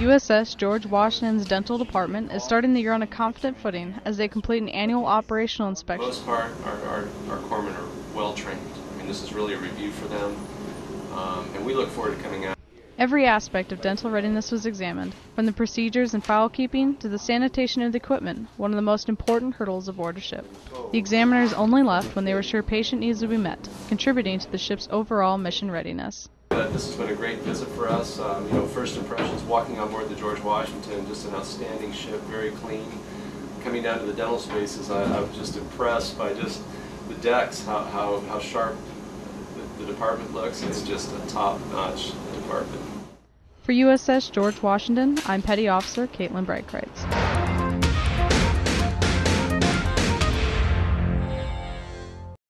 USS George Washington's dental department is starting the year on a confident footing as they complete an annual operational For inspection. the most part, our, our, our corpsmen are well trained. I mean, this is really a review for them, um, and we look forward to coming out. Every aspect of dental readiness was examined, from the procedures and file keeping to the sanitation of the equipment, one of the most important hurdles aboard a ship. The examiners only left when they were sure patient needs would be met, contributing to the ship's overall mission readiness. Uh, this has been a great visit for us. Um, you know, first impressions walking on board the George Washington, just an outstanding ship, very clean. Coming down to the dental spaces, I, I was just impressed by just the decks, how, how, how sharp the, the department looks. It's just a top-notch department. For USS George Washington, I'm Petty Officer Caitlin Breitkreitz.